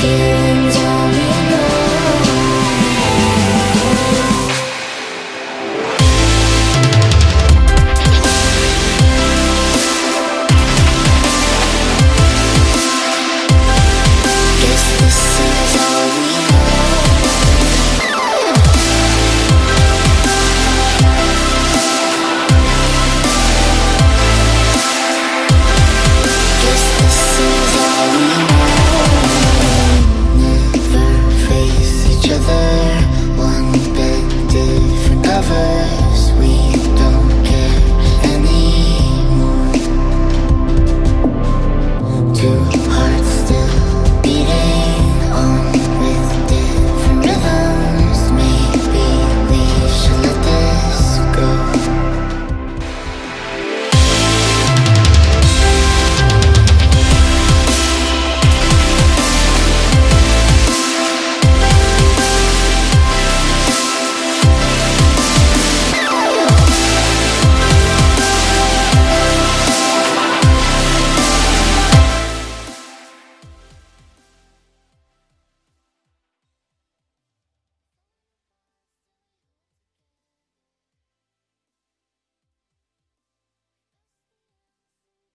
feel over